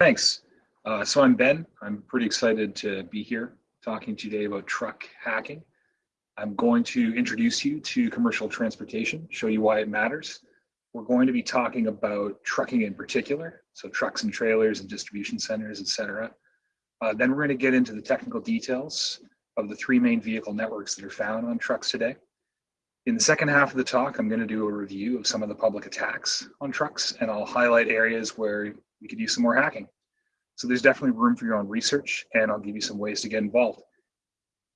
Thanks. Uh, so I'm Ben. I'm pretty excited to be here talking today about truck hacking. I'm going to introduce you to commercial transportation, show you why it matters. We're going to be talking about trucking in particular, so trucks and trailers and distribution centers, etc. Uh, then we're going to get into the technical details of the three main vehicle networks that are found on trucks today. In the second half of the talk, I'm going to do a review of some of the public attacks on trucks, and I'll highlight areas where we could use some more hacking. So there's definitely room for your own research and I'll give you some ways to get involved.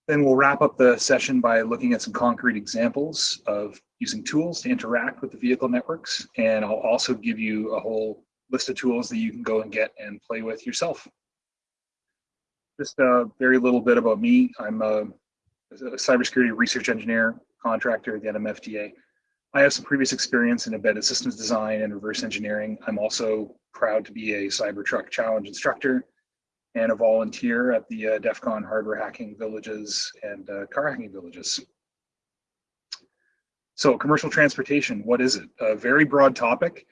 Then we'll wrap up the session by looking at some concrete examples of using tools to interact with the vehicle networks. And I'll also give you a whole list of tools that you can go and get and play with yourself. Just a very little bit about me. I'm a, a cybersecurity research engineer contractor at the NMFTA. I have some previous experience in embedded systems design and reverse engineering. I'm also proud to be a Cybertruck Challenge instructor and a volunteer at the uh, DEF CON hardware hacking villages and uh, car hacking villages. So commercial transportation, what is it? A very broad topic.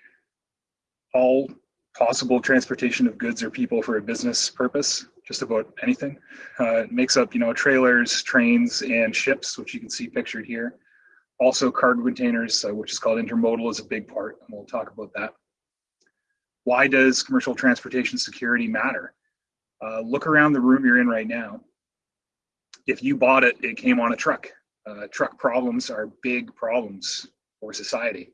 All possible transportation of goods or people for a business purpose, just about anything. Uh, it makes up, you know, trailers, trains, and ships, which you can see pictured here. Also cargo containers, uh, which is called intermodal is a big part, and we'll talk about that. Why does commercial transportation security matter? Uh, look around the room you're in right now. If you bought it, it came on a truck. Uh, truck problems are big problems for society.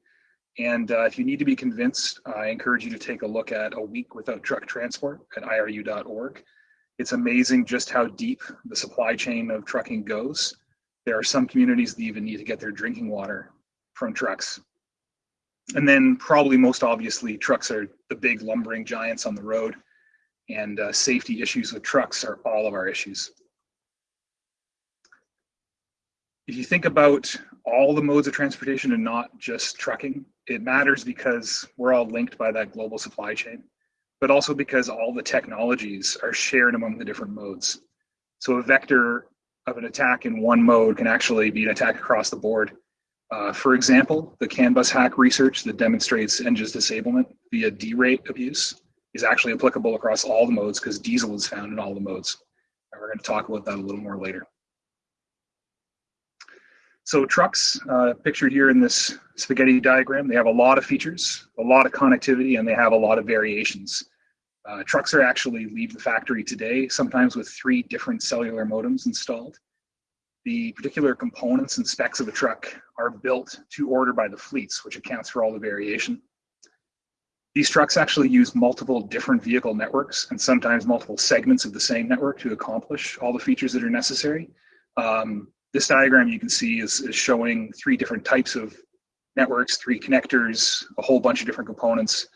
And uh, if you need to be convinced, I encourage you to take a look at A Week Without Truck Transport at iru.org. It's amazing just how deep the supply chain of trucking goes there are some communities that even need to get their drinking water from trucks. And then probably most obviously, trucks are the big lumbering giants on the road and uh, safety issues with trucks are all of our issues. If you think about all the modes of transportation and not just trucking, it matters because we're all linked by that global supply chain, but also because all the technologies are shared among the different modes. So a vector of an attack in one mode can actually be an attack across the board. Uh, for example, the CAN bus hack research that demonstrates engines disablement via derate abuse is actually applicable across all the modes because diesel is found in all the modes. And we're going to talk about that a little more later. So trucks, uh, pictured here in this spaghetti diagram, they have a lot of features, a lot of connectivity, and they have a lot of variations. Uh, trucks are actually leave the factory today, sometimes with three different cellular modems installed. The particular components and specs of a truck are built to order by the fleets, which accounts for all the variation. These trucks actually use multiple different vehicle networks and sometimes multiple segments of the same network to accomplish all the features that are necessary. Um, this diagram you can see is, is showing three different types of networks, three connectors, a whole bunch of different components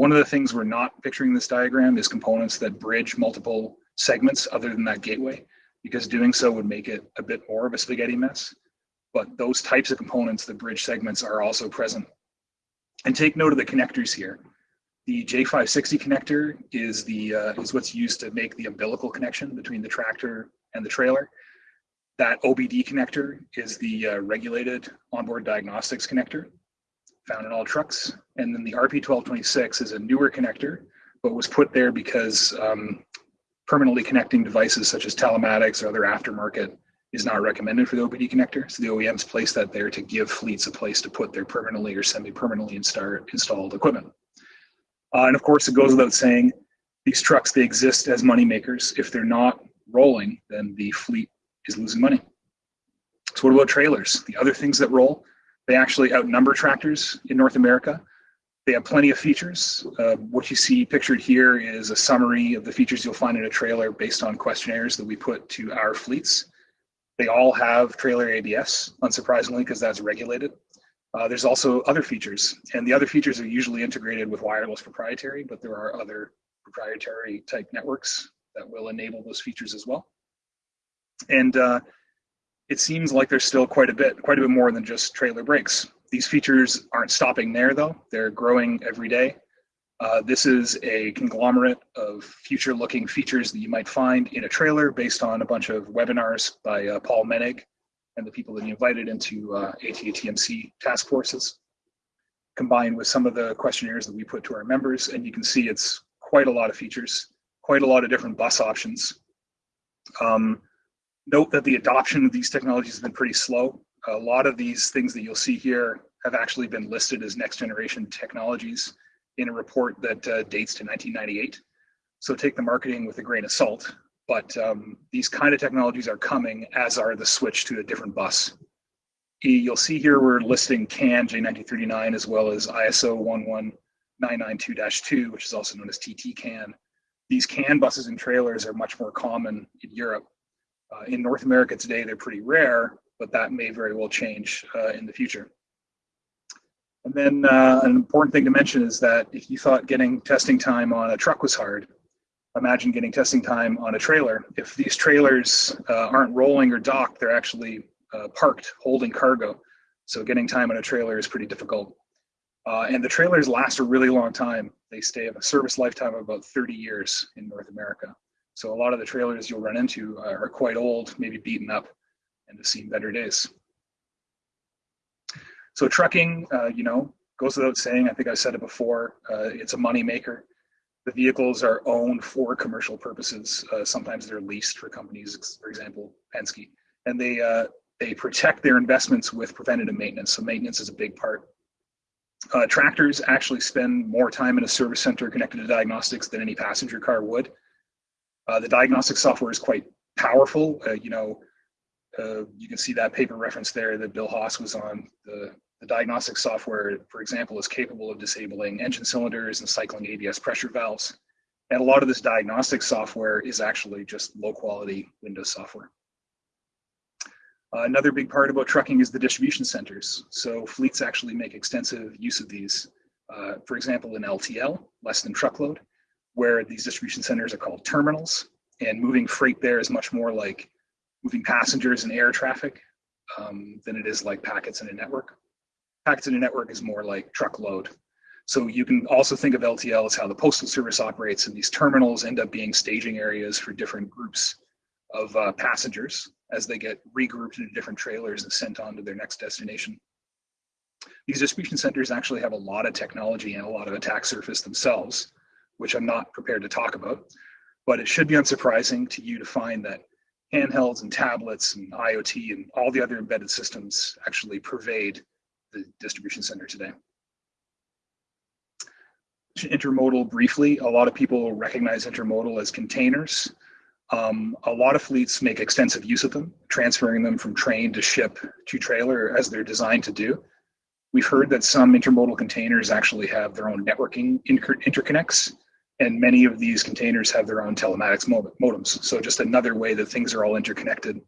one of the things we're not picturing in this diagram is components that bridge multiple segments other than that gateway, because doing so would make it a bit more of a spaghetti mess. But those types of components, the bridge segments, are also present. And take note of the connectors here. The J560 connector is, the, uh, is what's used to make the umbilical connection between the tractor and the trailer. That OBD connector is the uh, regulated onboard diagnostics connector found in all trucks. And then the RP1226 is a newer connector, but was put there because um, permanently connecting devices such as telematics or other aftermarket is not recommended for the OBD connector. So the OEMs place that there to give fleets a place to put their permanently or semi-permanently installed equipment. Uh, and of course, it goes without saying, these trucks, they exist as money makers. If they're not rolling, then the fleet is losing money. So what about trailers? The other things that roll, they actually outnumber tractors in North America. They have plenty of features. Uh, what you see pictured here is a summary of the features you'll find in a trailer based on questionnaires that we put to our fleets. They all have trailer ABS, unsurprisingly, because that's regulated. Uh, there's also other features, and the other features are usually integrated with wireless proprietary, but there are other proprietary type networks that will enable those features as well. And uh, it seems like there's still quite a bit, quite a bit more than just trailer brakes. These features aren't stopping there though. They're growing every day. Uh, this is a conglomerate of future looking features that you might find in a trailer based on a bunch of webinars by uh, Paul Menig and the people that he invited into uh, ATATMC task forces, combined with some of the questionnaires that we put to our members. And you can see it's quite a lot of features, quite a lot of different bus options. Um, note that the adoption of these technologies has been pretty slow. A lot of these things that you'll see here have actually been listed as next generation technologies in a report that uh, dates to 1998. So take the marketing with a grain of salt, but um, these kind of technologies are coming as are the switch to a different bus. You'll see here we're listing CAN J1939 as well as ISO 11992-2, which is also known as TT CAN. These CAN buses and trailers are much more common in Europe. Uh, in North America today, they're pretty rare, but that may very well change uh, in the future. And then uh, an important thing to mention is that if you thought getting testing time on a truck was hard, imagine getting testing time on a trailer. If these trailers uh, aren't rolling or docked, they're actually uh, parked holding cargo. So getting time on a trailer is pretty difficult. Uh, and the trailers last a really long time. They stay of a service lifetime of about 30 years in North America. So a lot of the trailers you'll run into are quite old, maybe beaten up, and have seen better days. So trucking, uh, you know, goes without saying. I think I said it before. Uh, it's a money maker. The vehicles are owned for commercial purposes. Uh, sometimes they're leased for companies, for example, Penske, and they uh, they protect their investments with preventative maintenance. So maintenance is a big part. Uh, tractors actually spend more time in a service center connected to diagnostics than any passenger car would. Uh, the diagnostic software is quite powerful. You know, uh, you can see that paper reference there that Bill Hass was on. The, the diagnostic software, for example, is capable of disabling engine cylinders and cycling ABS pressure valves. And a lot of this diagnostic software is actually just low quality Windows software. Uh, another big part about trucking is the distribution centers. So fleets actually make extensive use of these. Uh, for example, in LTL, less than truckload, where these distribution centers are called terminals, and moving freight there is much more like moving passengers and air traffic um, than it is like packets in a network. Packets in a network is more like truckload. So you can also think of LTL as how the postal service operates, and these terminals end up being staging areas for different groups of uh, passengers as they get regrouped into different trailers and sent on to their next destination. These distribution centers actually have a lot of technology and a lot of attack surface themselves, which I'm not prepared to talk about, but it should be unsurprising to you to find that handhelds and tablets and IoT and all the other embedded systems actually pervade the distribution center today. Intermodal briefly, a lot of people recognize intermodal as containers. Um, a lot of fleets make extensive use of them, transferring them from train to ship to trailer as they're designed to do. We've heard that some intermodal containers actually have their own networking inter interconnects, and many of these containers have their own telematics modems. So just another way that things are all interconnected.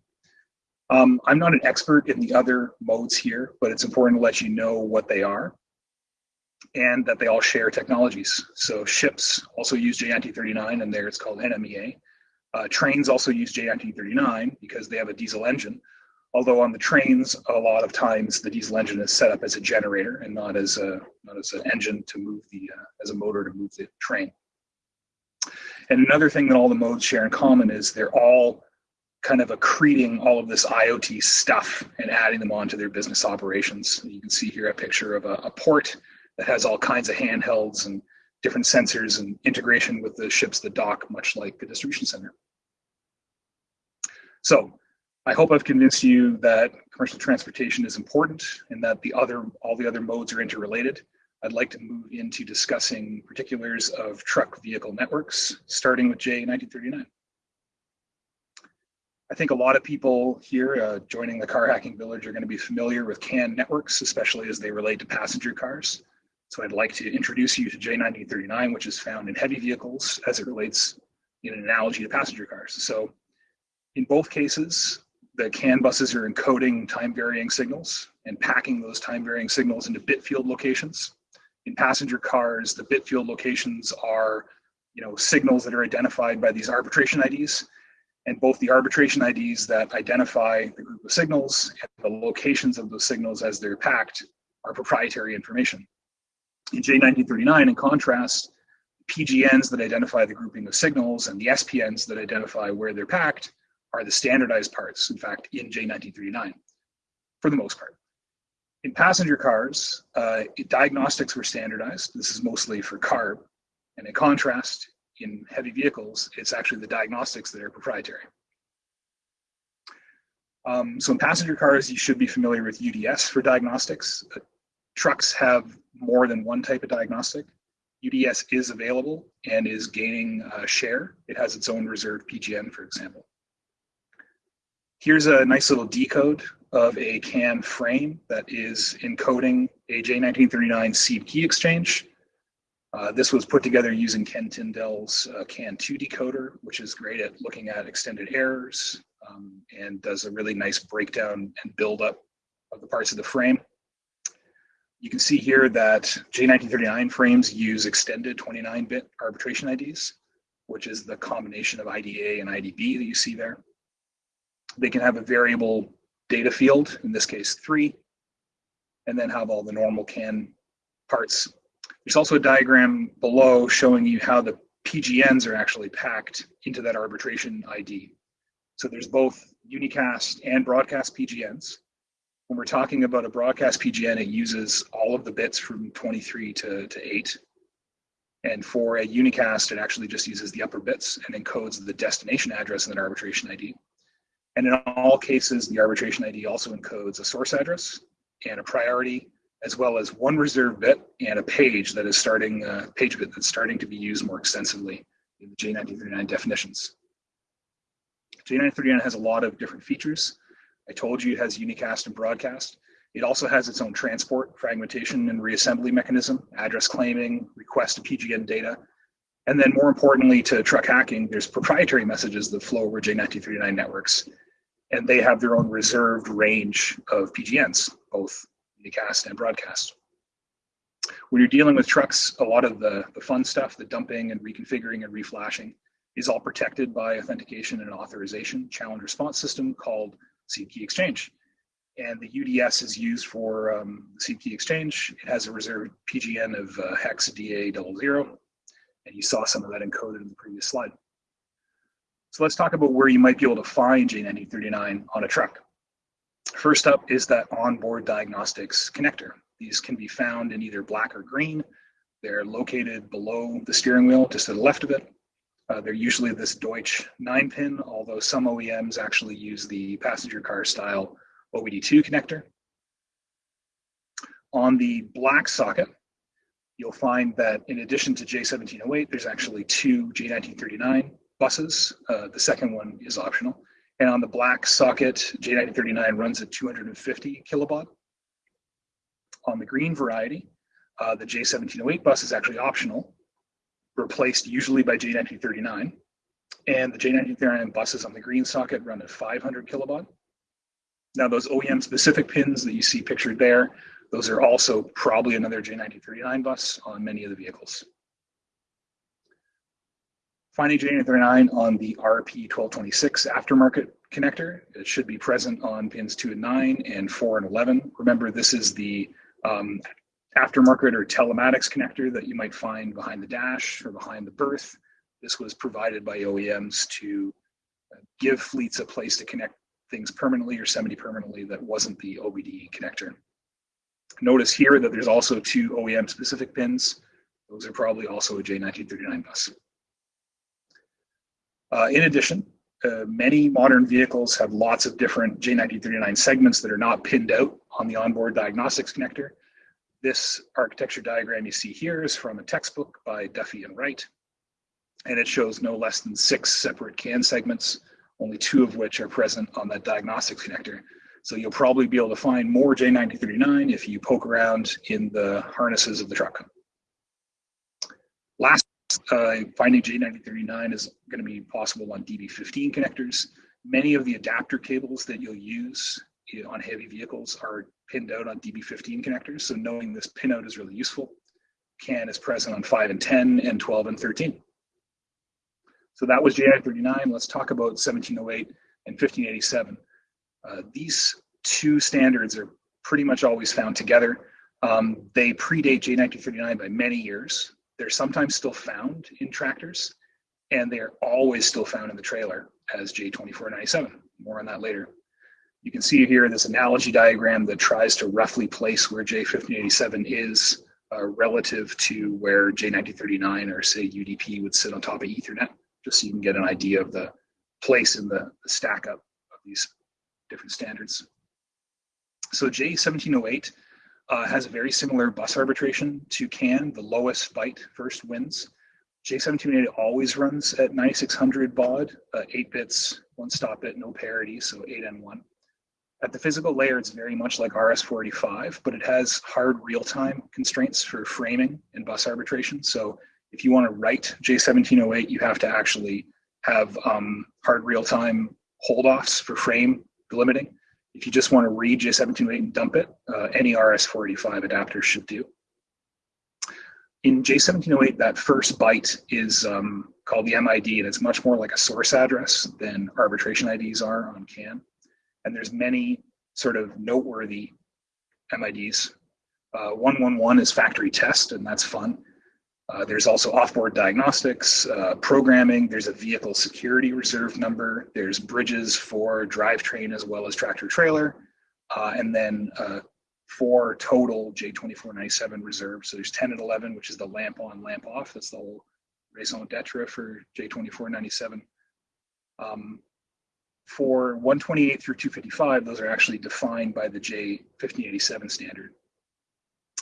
Um, I'm not an expert in the other modes here, but it's important to let you know what they are and that they all share technologies. So ships also use J1939 and there it's called NMEA. Uh, trains also use J1939 because they have a diesel engine. Although on the trains, a lot of times the diesel engine is set up as a generator and not as a not as an engine to move the uh, as a motor to move the train. And another thing that all the modes share in common is they're all kind of accreting all of this IoT stuff and adding them onto their business operations. You can see here a picture of a, a port that has all kinds of handhelds and different sensors and integration with the ships that dock, much like a distribution center. So I hope I've convinced you that commercial transportation is important and that the other all the other modes are interrelated. I'd like to move into discussing particulars of truck vehicle networks, starting with J1939. I think a lot of people here uh, joining the car hacking village are going to be familiar with CAN networks, especially as they relate to passenger cars. So I'd like to introduce you to J1939, which is found in heavy vehicles as it relates in an analogy to passenger cars. So in both cases, the CAN buses are encoding time varying signals and packing those time varying signals into bit field locations. In passenger cars, the bit field locations are you know, signals that are identified by these arbitration IDs and both the arbitration IDs that identify the group of signals and the locations of those signals as they're packed are proprietary information. In J1939, in contrast, PGNs that identify the grouping of signals and the SPNs that identify where they're packed are the standardized parts, in fact, in J1939, for the most part. In passenger cars, uh, diagnostics were standardized. This is mostly for CARB. And in contrast, in heavy vehicles, it's actually the diagnostics that are proprietary. Um, so in passenger cars, you should be familiar with UDS for diagnostics. Uh, trucks have more than one type of diagnostic. UDS is available and is gaining uh, share. It has its own reserved PGN, for example. Here's a nice little decode of a CAN frame that is encoding a J1939 seed key exchange. Uh, this was put together using Ken Tindell's uh, CAN2 decoder, which is great at looking at extended errors um, and does a really nice breakdown and build up of the parts of the frame. You can see here that J1939 frames use extended 29-bit arbitration IDs, which is the combination of IDA and IDB that you see there. They can have a variable data field, in this case three, and then have all the normal CAN parts. There's also a diagram below showing you how the PGNs are actually packed into that arbitration ID. So there's both unicast and broadcast PGNs. When we're talking about a broadcast PGN, it uses all of the bits from 23 to, to 8. And for a unicast, it actually just uses the upper bits and encodes the destination address in that arbitration ID. And in all cases, the arbitration ID also encodes a source address and a priority, as well as one reserved bit and a page that is starting, uh, page bit that's starting to be used more extensively in the J1939 definitions. J1939 has a lot of different features. I told you it has unicast and broadcast. It also has its own transport, fragmentation, and reassembly mechanism, address claiming, request to PGN data, and then more importantly to truck hacking, there's proprietary messages that flow over J1939 networks, and they have their own reserved range of PGNs, both unicast and broadcast. When you're dealing with trucks, a lot of the, the fun stuff, the dumping and reconfiguring and reflashing, is all protected by authentication and authorization challenge response system called seed key exchange. And the UDS is used for um, seed key exchange. It has a reserved PGN of uh, hex DA00, and you saw some of that encoded in the previous slide. So let's talk about where you might be able to find J1939 on a truck. First up is that onboard diagnostics connector. These can be found in either black or green. They're located below the steering wheel, just to the left of it. Uh, they're usually this Deutsch 9 pin, although some OEMs actually use the passenger car style OBD2 connector. On the black socket, you'll find that in addition to J1708, there's actually two J1939 buses. Uh, the second one is optional. And on the black socket, J1939 runs at 250 kilobaud. On the green variety, uh, the J1708 bus is actually optional, replaced usually by J1939. And the J1939 buses on the green socket run at 500 kilobaud. Now those OEM specific pins that you see pictured there, those are also probably another J1939 bus on many of the vehicles. Finding J1939 on the RP1226 aftermarket connector, it should be present on pins 2 and 9 and 4 and 11. Remember, this is the um, aftermarket or telematics connector that you might find behind the dash or behind the berth. This was provided by OEMs to uh, give fleets a place to connect things permanently or semi-permanently that wasn't the OBD connector. Notice here that there's also two OEM specific pins. Those are probably also a J1939 bus. Uh, in addition, uh, many modern vehicles have lots of different J1939 segments that are not pinned out on the onboard diagnostics connector. This architecture diagram you see here is from a textbook by Duffy and Wright, and it shows no less than six separate CAN segments, only two of which are present on that diagnostics connector. So you'll probably be able to find more J1939 if you poke around in the harnesses of the truck. Last, uh, finding J1939 is going to be possible on DB15 connectors. Many of the adapter cables that you'll use on heavy vehicles are pinned out on DB15 connectors. So knowing this pinout is really useful. CAN is present on 5 and 10 and 12 and 13. So that was J39. Let's talk about 1708 and 1587. Uh, these two standards are pretty much always found together. Um, they predate J1939 by many years. They're sometimes still found in tractors, and they are always still found in the trailer as J2497. More on that later. You can see here this analogy diagram that tries to roughly place where J1587 is uh, relative to where J1939 or say UDP would sit on top of Ethernet, just so you can get an idea of the place in the stack up of these different standards. So J1708 uh, has a very similar bus arbitration to CAN. The lowest byte first wins. J1708 always runs at 9600 baud, uh, 8 bits, one stop bit, no parity, so 8N1. At the physical layer, it's very much like RS-485, but it has hard real-time constraints for framing and bus arbitration. So if you want to write J1708, you have to actually have um, hard real-time hold-offs for frame delimiting. If you just want to read J1708 and dump it, uh, any RS-485 adapter should do. In J1708, that first byte is um, called the MID, and it's much more like a source address than arbitration IDs are on CAN and there's many sort of noteworthy MIDs. Uh, 111 is factory test, and that's fun. Uh, there's also offboard diagnostics, uh, programming, there's a vehicle security reserve number, there's bridges for drivetrain as well as tractor trailer, uh, and then uh, four total J2497 reserves. So there's 10 and 11, which is the lamp on, lamp off. That's the whole raison d'etre for J2497. Um, for 128 through 255, those are actually defined by the J1587 standard.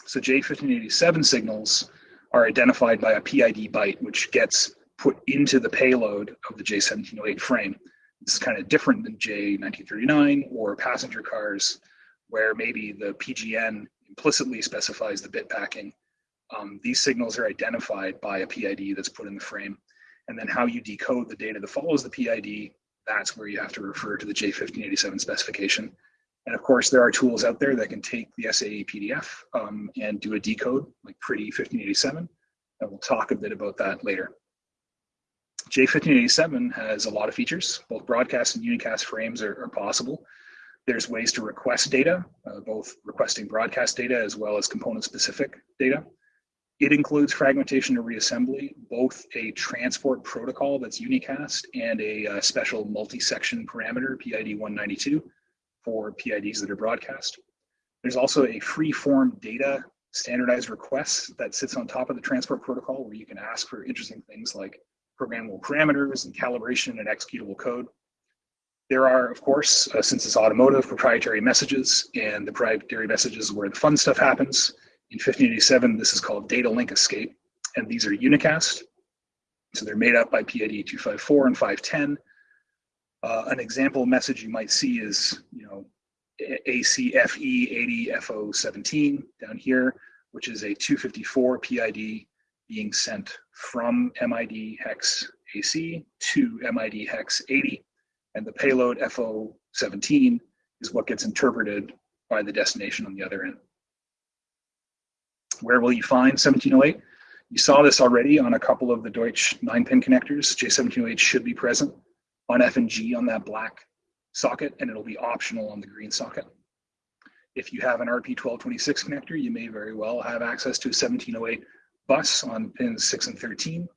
So J1587 signals are identified by a PID byte, which gets put into the payload of the J1708 frame. This is kind of different than J1939 or passenger cars, where maybe the PGN implicitly specifies the bit packing. Um, these signals are identified by a PID that's put in the frame. And then how you decode the data that follows the PID that's where you have to refer to the J1587 specification. And of course, there are tools out there that can take the SAE PDF um, and do a decode, like Pretty 1587. And we'll talk a bit about that later. J1587 has a lot of features. Both broadcast and unicast frames are, are possible. There's ways to request data, uh, both requesting broadcast data as well as component-specific data. It includes fragmentation and reassembly, both a transport protocol that's unicast and a uh, special multi-section parameter, PID 192, for PIDs that are broadcast. There's also a free-form data standardized request that sits on top of the transport protocol where you can ask for interesting things like programmable parameters and calibration and executable code. There are, of course, uh, since it's automotive, proprietary messages, and the proprietary messages where the fun stuff happens. In 1587, this is called data link escape, and these are unicast. So they're made up by PID 254 and 510. Uh, an example message you might see is, you know, ACFE 80FO17 down here, which is a 254 PID being sent from MID hex AC to MID hex 80. And the payload FO17 is what gets interpreted by the destination on the other end. Where will you find 1708? You saw this already on a couple of the Deutsch 9-pin connectors. J1708 should be present on F and G on that black socket, and it'll be optional on the green socket. If you have an RP1226 connector, you may very well have access to a 1708 bus on pins 6 and 13.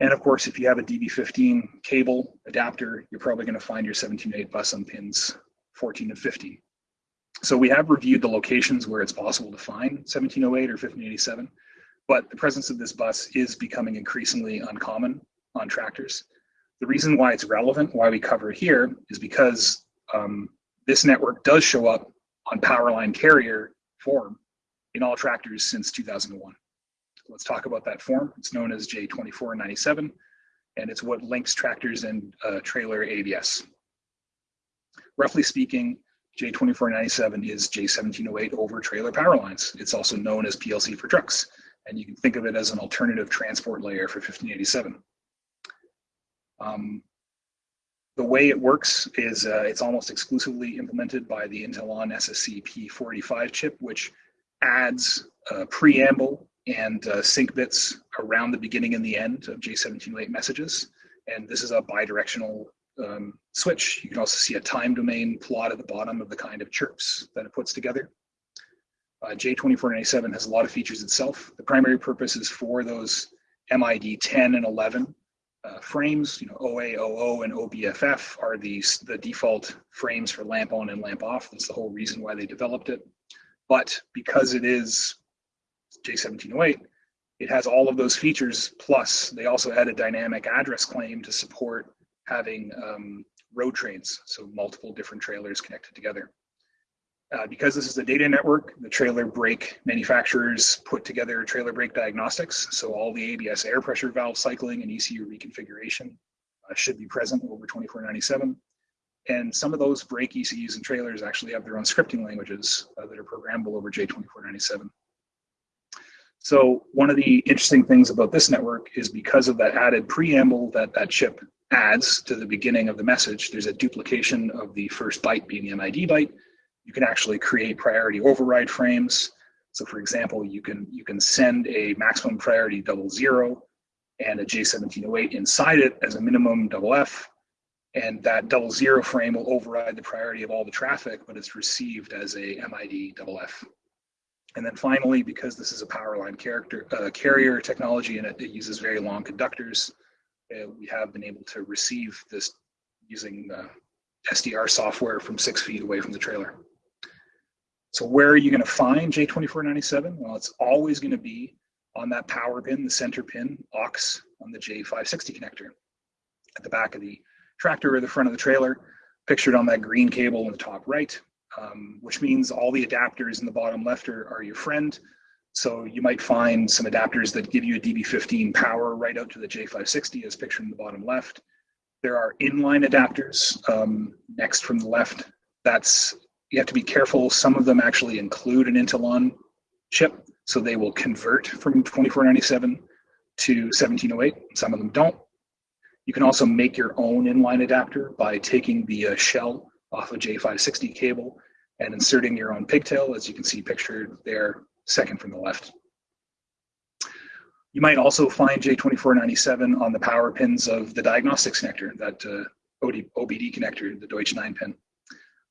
And of course, if you have a DB15 cable adapter, you're probably going to find your 1708 bus on pins 14 and 15. So we have reviewed the locations where it's possible to find 1708 or 1587, but the presence of this bus is becoming increasingly uncommon on tractors. The reason why it's relevant, why we cover it here, is because um, this network does show up on Powerline carrier form in all tractors since 2001. Let's talk about that form. It's known as J2497, and it's what links tractors and uh, trailer ABS. Roughly speaking, J2497 is J1708 over trailer power lines. It's also known as PLC for trucks, and you can think of it as an alternative transport layer for 1587. Um, the way it works is uh, it's almost exclusively implemented by the Intellon SSC P45 chip, which adds uh, preamble and uh, sync bits around the beginning and the end of J1708 messages. And this is a bidirectional um, switch. You can also see a time domain plot at the bottom of the kind of chirps that it puts together. Uh, J2497 has a lot of features itself. The primary purpose is for those MID 10 and 11 uh, frames. You know, OA, OO, and OBFF are these the default frames for lamp on and lamp off. That's the whole reason why they developed it. But because it is J1708, it has all of those features. Plus, they also had a dynamic address claim to support having um, road trains, so multiple different trailers connected together. Uh, because this is a data network, the trailer brake manufacturers put together trailer brake diagnostics. So all the ABS air pressure valve cycling and ECU reconfiguration uh, should be present over 2497. And some of those brake ECUs and trailers actually have their own scripting languages uh, that are programmable over J2497. So one of the interesting things about this network is because of that added preamble that that chip adds to the beginning of the message, there's a duplication of the first byte being the MID byte. You can actually create priority override frames. So for example, you can you can send a maximum priority double zero and a J1708 inside it as a minimum double F. And that double zero frame will override the priority of all the traffic, but it's received as a MID double F. And then finally, because this is a power line character, uh, carrier technology and it, it, uses very long conductors, uh, we have been able to receive this using uh, SDR software from six feet away from the trailer. So where are you going to find J2497? Well, it's always going to be on that power pin, the center pin, aux on the J560 connector at the back of the tractor or the front of the trailer, pictured on that green cable in the top right um, which means all the adapters in the bottom left are, are your friend. So you might find some adapters that give you a DB15 power right out to the J560 as pictured in the bottom left. There are inline adapters um, next from the left. That's, you have to be careful. Some of them actually include an Intellon chip, so they will convert from 2497 to 1708. Some of them don't. You can also make your own inline adapter by taking the uh, shell off a J560 cable and inserting your own pigtail, as you can see pictured there, second from the left. You might also find J2497 on the power pins of the diagnostics connector, that uh, OD, OBD connector, the Deutsch 9 pin.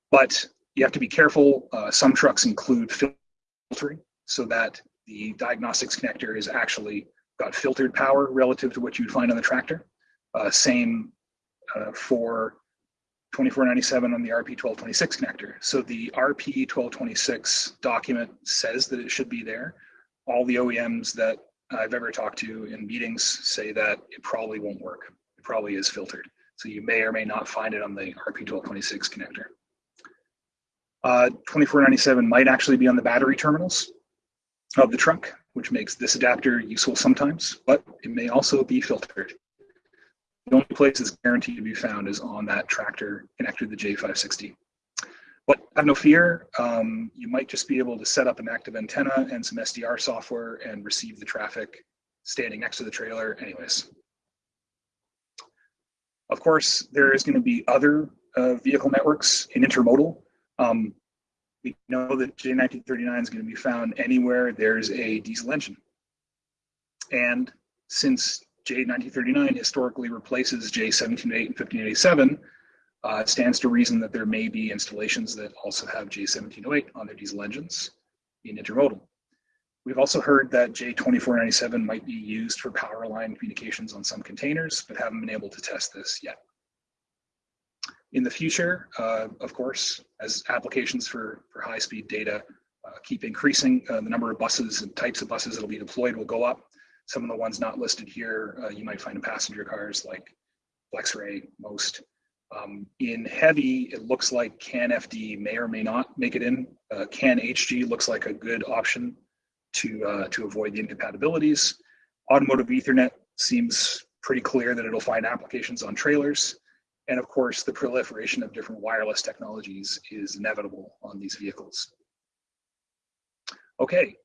But you have to be careful. Uh, some trucks include filtering so that the diagnostics connector is actually got filtered power relative to what you'd find on the tractor. Uh, same uh, for 2497 on the RP1226 connector. So the RP1226 document says that it should be there. All the OEMs that I've ever talked to in meetings say that it probably won't work. It probably is filtered. So you may or may not find it on the RP1226 connector. Uh, 2497 might actually be on the battery terminals of the truck, which makes this adapter useful sometimes, but it may also be filtered. The only place it's guaranteed to be found is on that tractor connected to the J560. But have no fear, um, you might just be able to set up an active antenna and some SDR software and receive the traffic standing next to the trailer anyways. Of course, there is going to be other uh, vehicle networks in intermodal. Um, we know that J1939 is going to be found anywhere there's a diesel engine. And since J1939 historically replaces J1708 and 1587, uh, it stands to reason that there may be installations that also have J1708 on their diesel engines in intermodal. We've also heard that J2497 might be used for power line communications on some containers, but haven't been able to test this yet. In the future, uh, of course, as applications for, for high-speed data uh, keep increasing, uh, the number of buses and types of buses that will be deployed will go up. Some of the ones not listed here, uh, you might find in passenger cars like FlexRay, most. Um, in heavy, it looks like CAN FD may or may not make it in. Uh, CAN HG looks like a good option to, uh, to avoid the incompatibilities. Automotive Ethernet seems pretty clear that it'll find applications on trailers. And of course, the proliferation of different wireless technologies is inevitable on these vehicles. Okay,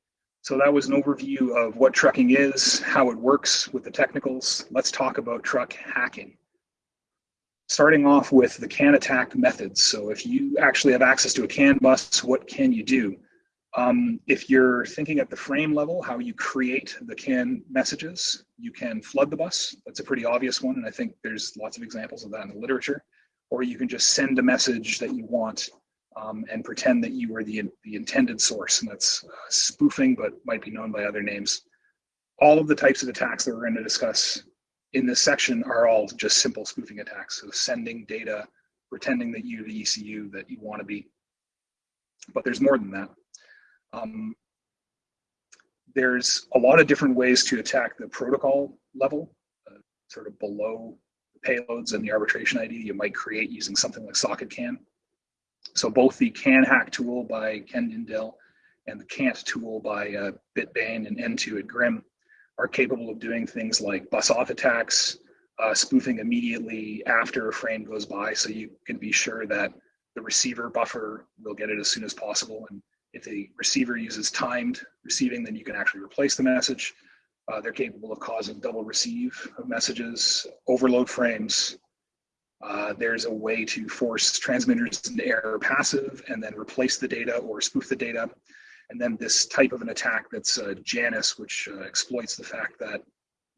so that was an overview of what trucking is, how it works with the technicals. Let's talk about truck hacking. Starting off with the CAN attack methods. So if you actually have access to a CAN bus, what can you do? Um, if you're thinking at the frame level, how you create the CAN messages, you can flood the bus. That's a pretty obvious one, and I think there's lots of examples of that in the literature. Or you can just send a message that you want um, and pretend that you were the, the intended source, and that's uh, spoofing, but might be known by other names. All of the types of attacks that we're going to discuss in this section are all just simple spoofing attacks. So sending data, pretending that you're the ECU that you want to be. But there's more than that. Um, there's a lot of different ways to attack the protocol level, uh, sort of below payloads and the arbitration ID you might create using something like SocketCan. So both the CAN hack tool by Ken Tindell and the Cant tool by uh, Bitbane and N2 at Grim are capable of doing things like bus off attacks, uh, spoofing immediately after a frame goes by so you can be sure that the receiver buffer will get it as soon as possible. And if the receiver uses timed receiving, then you can actually replace the message. Uh, they're capable of causing double receive of messages, overload frames, uh, there's a way to force transmitters into error passive and then replace the data or spoof the data. And then this type of an attack that's uh, Janus, which uh, exploits the fact that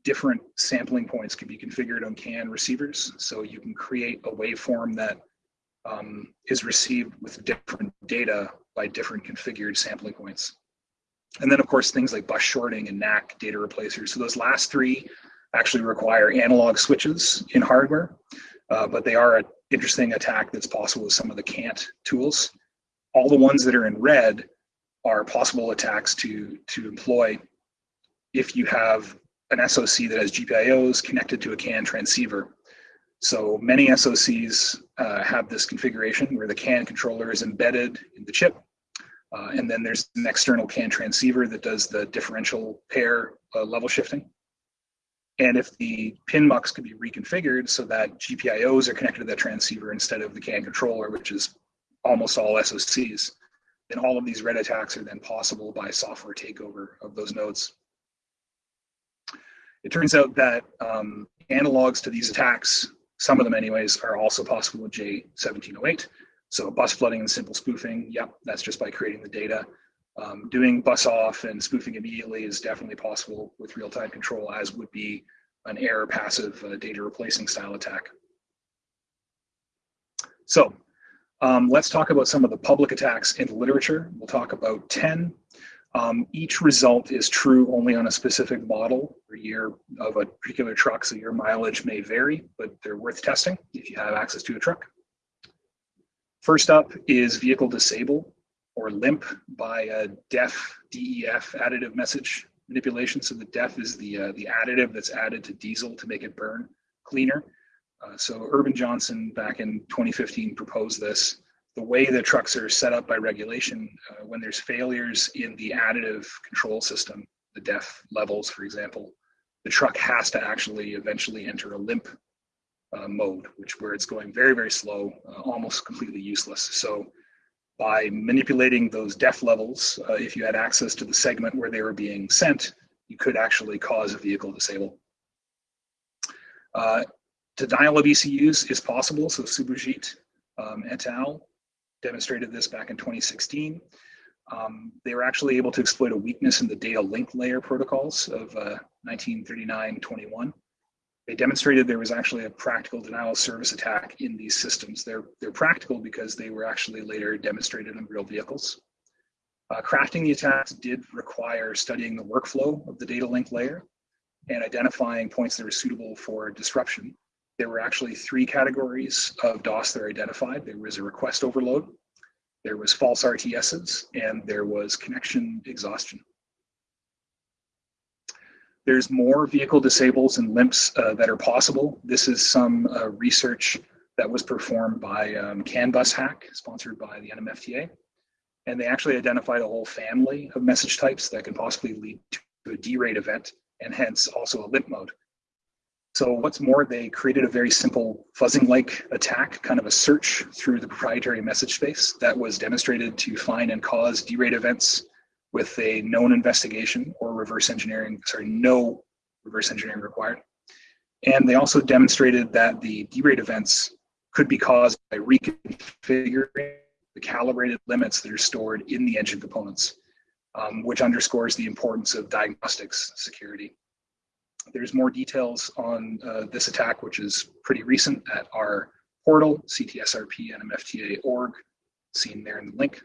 different sampling points can be configured on CAN receivers. So you can create a waveform that um, is received with different data by different configured sampling points. And then of course, things like bus shorting and NAC data replacers. So those last three actually require analog switches in hardware uh, but they are an interesting attack that's possible with some of the Cant tools. All the ones that are in red are possible attacks to, to employ if you have an SOC that has GPIOs connected to a CAN transceiver. So many SOCs uh, have this configuration where the CAN controller is embedded in the chip. Uh, and then there's an external CAN transceiver that does the differential pair uh, level shifting. And if the pin mux could be reconfigured so that GPIOs are connected to that transceiver instead of the CAN controller, which is almost all SOCs, then all of these red attacks are then possible by software takeover of those nodes. It turns out that um, analogs to these attacks, some of them anyways, are also possible with J1708. So bus flooding and simple spoofing, yep, that's just by creating the data. Um, doing bus off and spoofing immediately is definitely possible with real-time control, as would be an error passive uh, data replacing style attack. So um, let's talk about some of the public attacks in the literature. We'll talk about 10. Um, each result is true only on a specific model or year of a particular truck, so your mileage may vary, but they're worth testing if you have access to a truck. First up is vehicle disable or limp by a def DEF additive message manipulation. So the def is the uh, the additive that's added to diesel to make it burn cleaner. Uh, so Urban Johnson back in 2015 proposed this. The way the trucks are set up by regulation, uh, when there's failures in the additive control system, the def levels, for example, the truck has to actually eventually enter a limp uh, mode, which where it's going very, very slow, uh, almost completely useless. So by manipulating those def levels, uh, if you had access to the segment where they were being sent, you could actually cause a vehicle disable. Uh, denial of ECUs is possible, so Subhojeet um, et al. Demonstrated this back in 2016. Um, they were actually able to exploit a weakness in the data link layer protocols of uh, 1939-21 they demonstrated there was actually a practical denial of service attack in these systems. They're, they're practical because they were actually later demonstrated in real vehicles. Uh, crafting the attacks did require studying the workflow of the data link layer and identifying points that were suitable for disruption. There were actually three categories of DOS that are identified. There was a request overload, there was false RTSs, and there was connection exhaustion. There's more vehicle disables and limps uh, that are possible. This is some uh, research that was performed by um, CAN bus hack, sponsored by the NMFTA. And they actually identified a whole family of message types that can possibly lead to a derate event and hence also a limp mode. So what's more, they created a very simple fuzzing-like attack, kind of a search through the proprietary message space that was demonstrated to find and cause derate events with a known investigation or reverse engineering, sorry, no reverse engineering required. And they also demonstrated that the derate events could be caused by reconfiguring the calibrated limits that are stored in the engine components, um, which underscores the importance of diagnostics security. There's more details on uh, this attack, which is pretty recent at our portal, ctsrp nmfta.org, seen there in the link.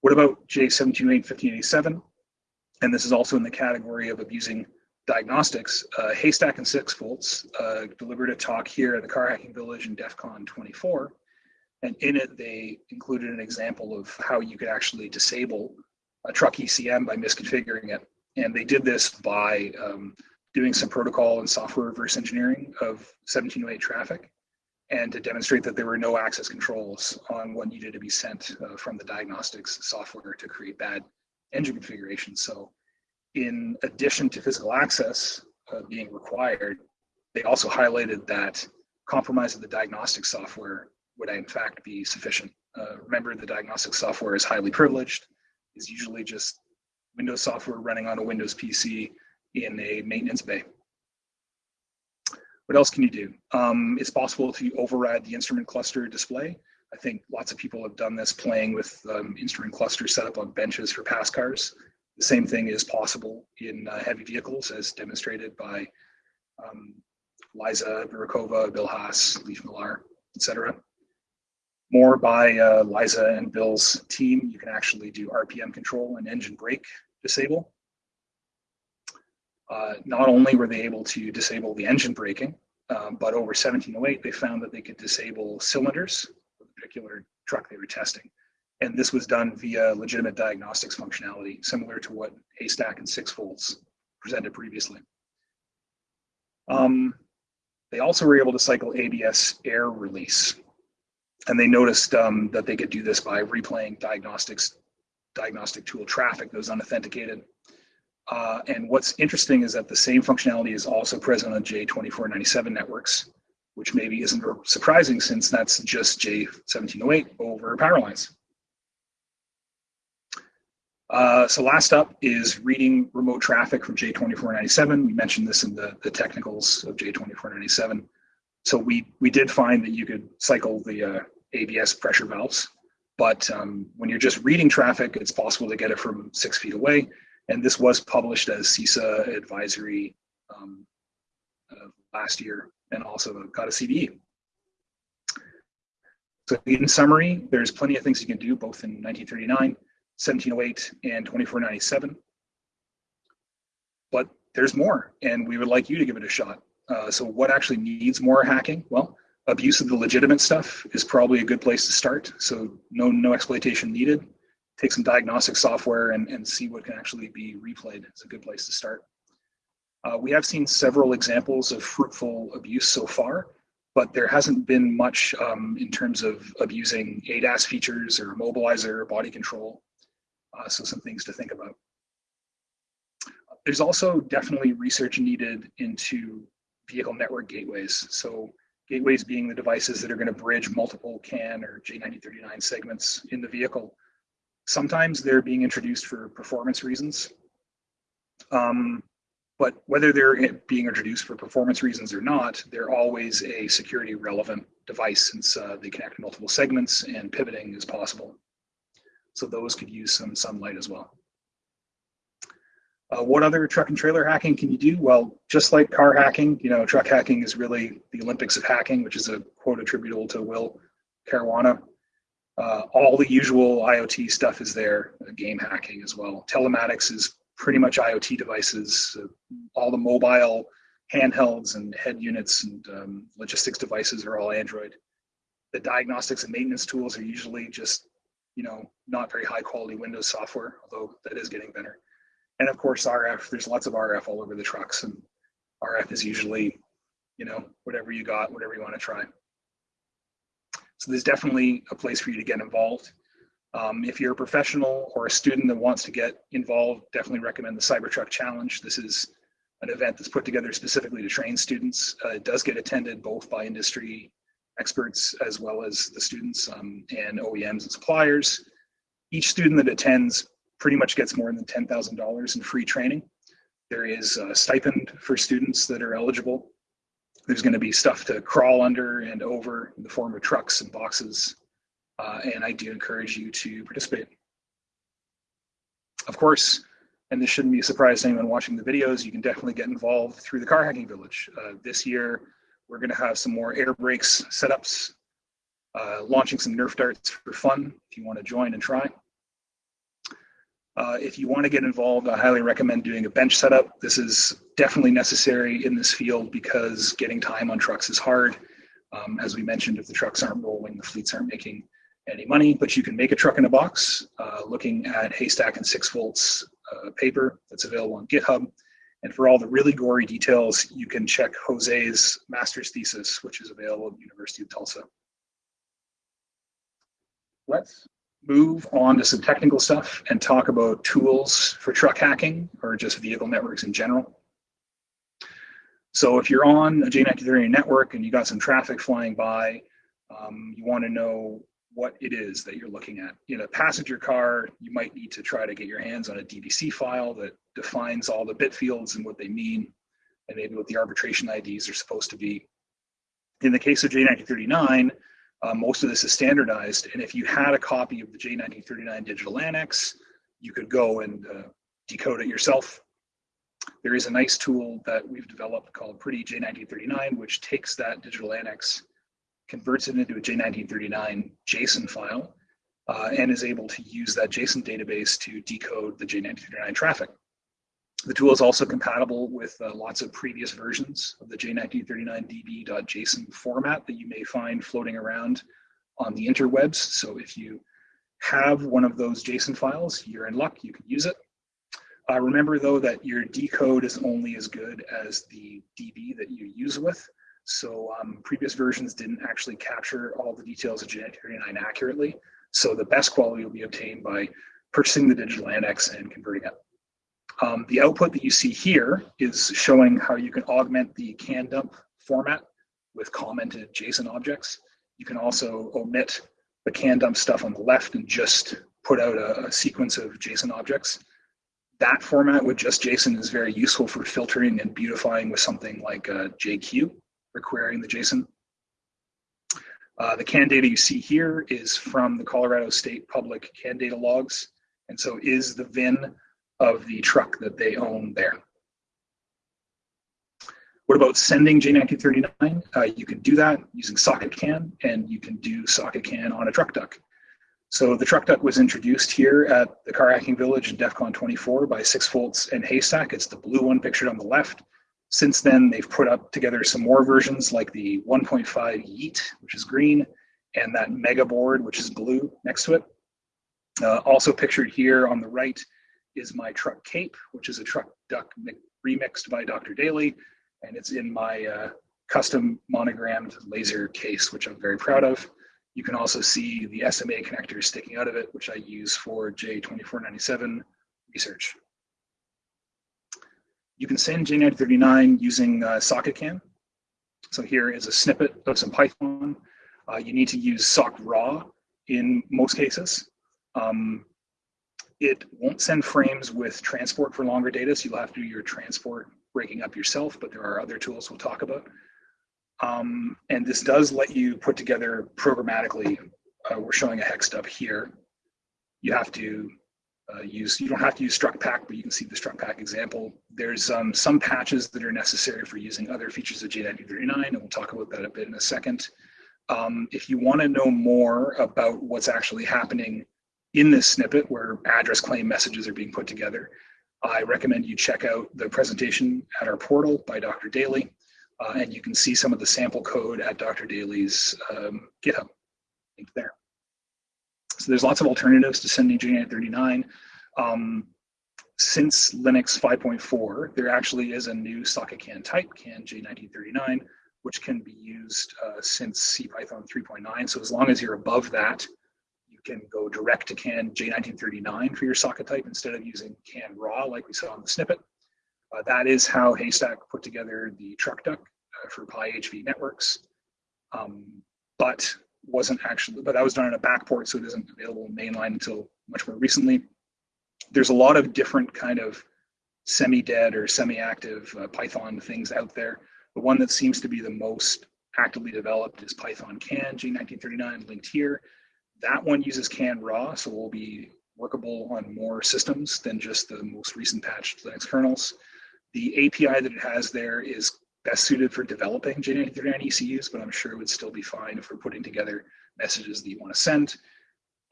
What about J1708-1587? And this is also in the category of abusing diagnostics. Uh, Haystack and Six Volts uh, delivered a talk here at the Car Hacking Village in DEF CON 24. And in it, they included an example of how you could actually disable a truck ECM by misconfiguring it. And they did this by um, doing some protocol and software reverse engineering of 1708 traffic and to demonstrate that there were no access controls on what needed to be sent uh, from the diagnostics software to create bad engine configuration. So in addition to physical access uh, being required, they also highlighted that compromise of the diagnostic software would in fact be sufficient. Uh, remember, the diagnostic software is highly privileged, is usually just Windows software running on a Windows PC in a maintenance bay. What else can you do? Um, it's possible to override the instrument cluster display. I think lots of people have done this playing with um, instrument cluster set up on benches for pass cars. The same thing is possible in uh, heavy vehicles as demonstrated by um, Liza Burakova, Bill Hass, Leif Millar, etc. More by uh, Liza and Bill's team, you can actually do RPM control and engine brake disable. Uh, not only were they able to disable the engine braking, um, but over 1708, they found that they could disable cylinders for the particular truck they were testing. And this was done via legitimate diagnostics functionality, similar to what Haystack and Six Volts presented previously. Um, they also were able to cycle ABS air release. And they noticed um, that they could do this by replaying diagnostics, diagnostic tool traffic that was unauthenticated uh, and what's interesting is that the same functionality is also present on J2497 networks, which maybe isn't surprising since that's just J1708 over power lines. Uh, so last up is reading remote traffic from J2497. We mentioned this in the, the technicals of J2497. So we, we did find that you could cycle the uh, ABS pressure valves, but um, when you're just reading traffic, it's possible to get it from six feet away. And this was published as CISA advisory um, uh, last year and also got a CVE. So in summary, there's plenty of things you can do both in 1939, 1708, and 2497. But there's more, and we would like you to give it a shot. Uh, so what actually needs more hacking? Well, abuse of the legitimate stuff is probably a good place to start. So no, no exploitation needed take some diagnostic software and, and see what can actually be replayed. It's a good place to start. Uh, we have seen several examples of fruitful abuse so far, but there hasn't been much um, in terms of abusing ADAS features or mobilizer or body control. Uh, so some things to think about. There's also definitely research needed into vehicle network gateways. So gateways being the devices that are going to bridge multiple CAN or J1939 segments in the vehicle Sometimes they're being introduced for performance reasons. Um, but whether they're being introduced for performance reasons or not, they're always a security relevant device since uh, they connect multiple segments and pivoting is possible. So those could use some sunlight as well. Uh, what other truck and trailer hacking can you do? Well, just like car hacking, you know, truck hacking is really the Olympics of hacking, which is a quote attributable to Will Caruana. Uh, all the usual IoT stuff is there, uh, game hacking as well. Telematics is pretty much IoT devices. Uh, all the mobile handhelds and head units and um, logistics devices are all Android. The diagnostics and maintenance tools are usually just, you know, not very high quality Windows software, although that is getting better. And of course, RF, there's lots of RF all over the trucks and RF is usually, you know, whatever you got, whatever you want to try. So there's definitely a place for you to get involved. Um, if you're a professional or a student that wants to get involved, definitely recommend the Cybertruck Challenge. This is an event that's put together specifically to train students. Uh, it does get attended both by industry experts as well as the students um, and OEMs and suppliers. Each student that attends pretty much gets more than $10,000 in free training. There is a stipend for students that are eligible there's going to be stuff to crawl under and over in the form of trucks and boxes. Uh, and I do encourage you to participate. Of course, and this shouldn't be a surprise to anyone watching the videos, you can definitely get involved through the Car Hacking Village. Uh, this year, we're going to have some more air brakes setups, uh, launching some Nerf darts for fun if you want to join and try. Uh, if you want to get involved, I highly recommend doing a bench setup. This is definitely necessary in this field because getting time on trucks is hard. Um, as we mentioned, if the trucks aren't rolling, the fleets aren't making any money, but you can make a truck in a box uh, looking at Haystack and 6 volts uh, paper that's available on GitHub. And for all the really gory details, you can check Jose's master's thesis, which is available at the University of Tulsa. Let's move on to some technical stuff and talk about tools for truck hacking or just vehicle networks in general. So if you're on a J1939 network and you got some traffic flying by, um, you want to know what it is that you're looking at. In a passenger car, you might need to try to get your hands on a DBC file that defines all the bit fields and what they mean, and maybe what the arbitration IDs are supposed to be. In the case of J1939, uh, most of this is standardized, and if you had a copy of the J1939 digital annex, you could go and uh, decode it yourself. There is a nice tool that we've developed called Pretty J1939, which takes that digital annex converts it into a J1939 JSON file, uh, and is able to use that JSON database to decode the J1939 traffic. The tool is also compatible with uh, lots of previous versions of the J1939db.json format that you may find floating around on the interwebs. So if you have one of those JSON files, you're in luck, you can use it. Uh, remember though that your decode is only as good as the DB that you use with. So um, previous versions didn't actually capture all the details of J1939 accurately. So the best quality will be obtained by purchasing the digital annex and converting it. Um, the output that you see here is showing how you can augment the can dump format with commented JSON objects. You can also omit the can dump stuff on the left and just put out a, a sequence of JSON objects. That format with just JSON is very useful for filtering and beautifying with something like uh, JQ for querying the JSON. Uh, the CAN data you see here is from the Colorado State Public CAN data logs, and so is the VIN of the truck that they own there. What about sending J1939? Uh, you can do that using socket CAN, and you can do socket CAN on a truck duck. So the truck duck was introduced here at the Car Hacking Village in DEF CON 24 by 6 Volts and Haystack. It's the blue one pictured on the left. Since then, they've put up together some more versions like the 1.5 Yeet, which is green, and that Mega board, which is blue next to it. Uh, also pictured here on the right is my truck cape, which is a truck duck remixed by Dr. Daily, and it's in my uh, custom monogrammed laser case, which I'm very proud of. You can also see the SMA connectors sticking out of it, which I use for J2497 research. You can send J1939 using uh, SocketCAN. So here is a snippet of some Python. Uh, you need to use sock raw in most cases. Um, it won't send frames with transport for longer data, so you'll have to do your transport breaking up yourself, but there are other tools we'll talk about. Um, and this does let you put together programmatically. Uh, we're showing a hex stub here. You have to uh, use, you don't have to use struct pack, but you can see the struct pack example. There's um, some patches that are necessary for using other features of J1939, and we'll talk about that a bit in a second. Um, if you want to know more about what's actually happening in this snippet where address claim messages are being put together, I recommend you check out the presentation at our portal by Dr. Daily, uh, and you can see some of the sample code at Dr. Daily's um, GitHub link there. So there's lots of alternatives to sending J1939. Um, since Linux 5.4, there actually is a new socket CAN type, CAN J1939, which can be used uh, since CPython 3.9. So as long as you're above that, can go direct to CAN J1939 for your socket type instead of using CAN raw like we saw in the snippet. Uh, that is how Haystack put together the truck duck uh, for PyHV networks. Um, but wasn't actually, but that was done in a backport, so it isn't available in mainline until much more recently. There's a lot of different kind of semi-dead or semi-active uh, Python things out there. The one that seems to be the most actively developed is Python CAN J1939 linked here. That one uses CAN raw, so it will be workable on more systems than just the most recent patched Linux kernels. The API that it has there is best suited for developing J1939 ECUs, but I'm sure it would still be fine if we're putting together messages that you want to send.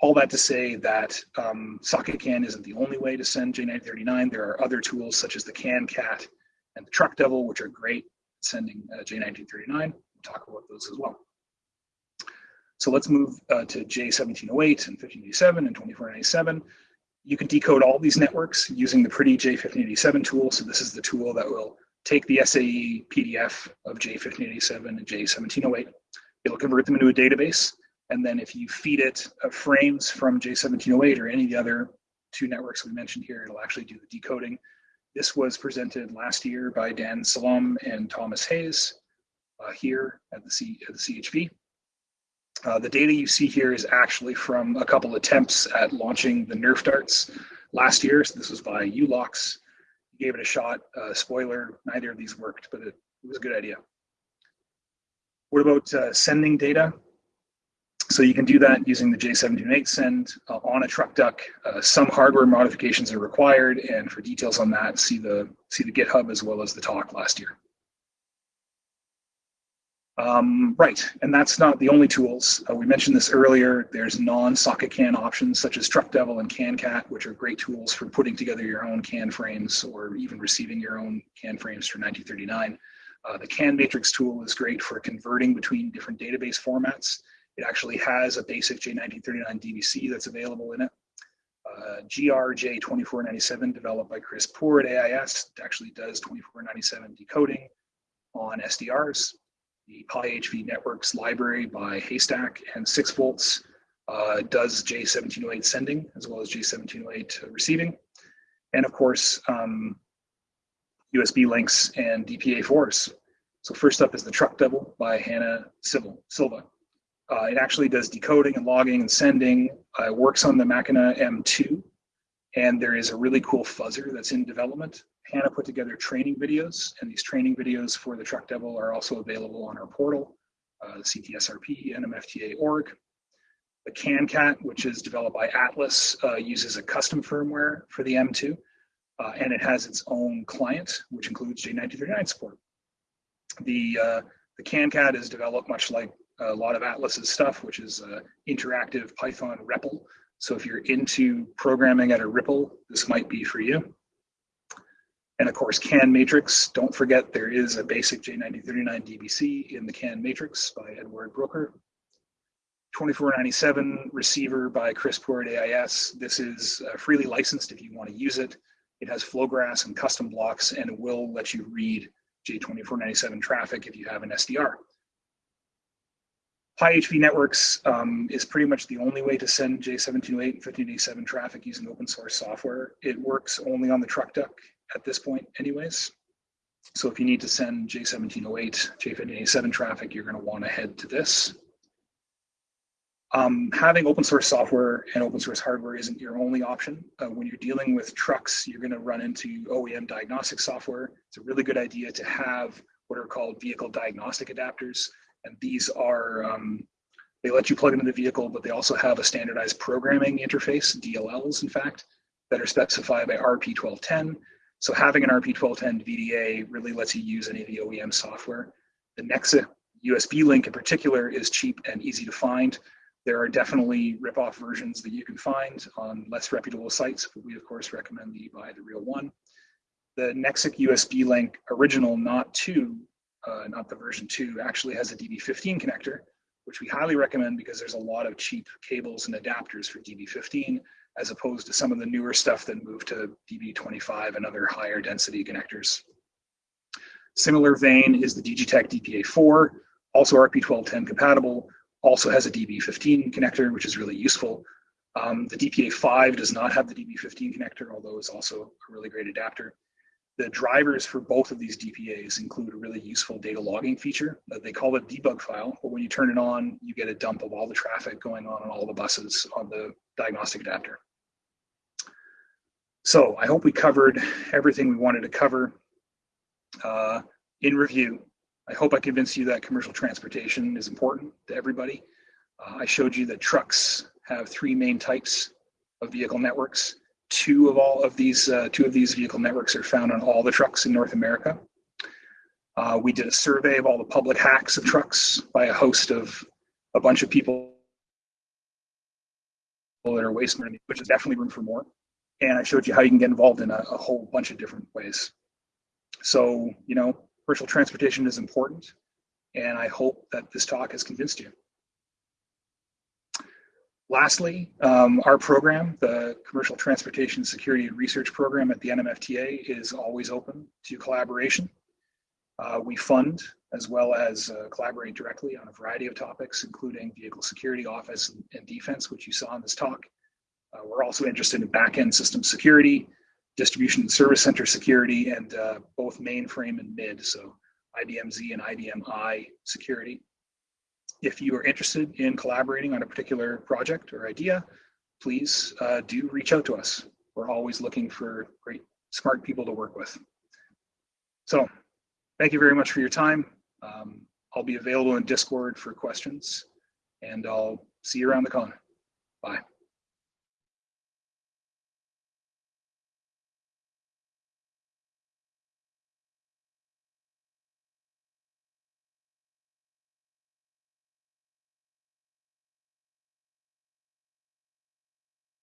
All that to say that um, SocketCAN isn't the only way to send J1939. There are other tools such as the CanCat and the Truck Devil, which are great at sending uh, J1939. We'll talk about those as well. So let's move uh, to J1708 and 1587 and 2497. You can decode all these networks using the pretty J1587 tool. So this is the tool that will take the SAE PDF of J1587 and J1708. It'll convert them into a database. And then if you feed it uh, frames from J1708 or any of the other two networks we mentioned here, it'll actually do the decoding. This was presented last year by Dan Salam and Thomas Hayes uh, here at the, C, at the CHV. Uh, the data you see here is actually from a couple attempts at launching the Nerf darts last year. So this was by Ulox. Gave it a shot. Uh, spoiler, neither of these worked, but it, it was a good idea. What about uh, sending data? So you can do that using the J1708 send uh, on a truck duck. Uh, some hardware modifications are required, and for details on that, see the see the GitHub as well as the talk last year. Um, right, and that's not the only tools. Uh, we mentioned this earlier. There's non-socket CAN options such as TruckDevil and CanCat, which are great tools for putting together your own CAN frames or even receiving your own CAN frames for 1939. Uh, the CAN matrix tool is great for converting between different database formats. It actually has a basic J1939 DBC that's available in it. Uh, GRJ2497 developed by Chris Poore at AIS actually does 2497 decoding on SDRs the PyHV Networks library by Haystack and 6 volts uh, does J1708 sending as well as J1708 receiving. And of course, um, USB links and DPA4s. So first up is the Truck Devil by Hannah Silva. Uh, it actually does decoding and logging and sending. Uh, works on the Macchina M2. And there is a really cool fuzzer that's in development Hannah put together training videos, and these training videos for the Truck Devil are also available on our portal, uh, CTSRP, NMFTA.org. The CanCat, which is developed by Atlas, uh, uses a custom firmware for the M2, uh, and it has its own client, which includes J1939 support. The, uh, the CanCat is developed much like a lot of Atlas's stuff, which is uh, interactive Python REPL. So if you're into programming at a REPL, this might be for you. And of course, CAN matrix, don't forget there is a basic J1939 DBC in the CAN matrix by Eduard Bröcker. 2497 receiver by Chris Poore at AIS. This is uh, freely licensed if you want to use it. It has Flowgraphs and custom blocks and it will let you read J2497 traffic if you have an SDR. PyHV networks um, is pretty much the only way to send J1708 and 1587 traffic using open source software. It works only on the truck duck at this point anyways. So if you need to send J1708, J1587 traffic, you're going to want to head to this. Um, having open source software and open source hardware isn't your only option. Uh, when you're dealing with trucks, you're going to run into OEM diagnostic software. It's a really good idea to have what are called vehicle diagnostic adapters. And these are, um, they let you plug into the vehicle, but they also have a standardized programming interface, DLLs in fact, that are specified by RP1210 so having an RP1210 VDA really lets you use any of the OEM software. The Nexiq USB link in particular is cheap and easy to find. There are definitely rip-off versions that you can find on less reputable sites, but we of course recommend that you buy the real one. The Nexiq USB link original, not two, uh, not the version two, actually has a DB15 connector, which we highly recommend because there's a lot of cheap cables and adapters for DB15 as opposed to some of the newer stuff that moved to DB25 and other higher density connectors. Similar vein is the Digitech DPA4, also RP1210 compatible, also has a DB15 connector, which is really useful. Um, the DPA5 does not have the DB15 connector, although it's also a really great adapter. The drivers for both of these DPAs include a really useful data logging feature. They call it debug file, but when you turn it on, you get a dump of all the traffic going on on all the buses on the diagnostic adapter. So I hope we covered everything we wanted to cover. Uh, in review, I hope I convinced you that commercial transportation is important to everybody. Uh, I showed you that trucks have three main types of vehicle networks. Two of all of these, uh, two of these vehicle networks are found on all the trucks in North America. Uh, we did a survey of all the public hacks of trucks by a host of a bunch of people that are waste management, which is definitely room for more. And I showed you how you can get involved in a, a whole bunch of different ways. So, you know, commercial transportation is important. And I hope that this talk has convinced you. Lastly, um, our program, the Commercial Transportation Security and Research Program at the NMFTA is always open to collaboration. Uh, we fund as well as uh, collaborate directly on a variety of topics, including vehicle security, office, and, defense, which you saw in this talk. Uh, we're also interested in back-end system security, distribution and service center security, and uh, both mainframe and mid, so IBM-Z and IBM-I security. If you are interested in collaborating on a particular project or idea, please uh, do reach out to us. We're always looking for great, smart people to work with. So thank you very much for your time. Um, I'll be available in Discord for questions and I'll see you around the con. Bye.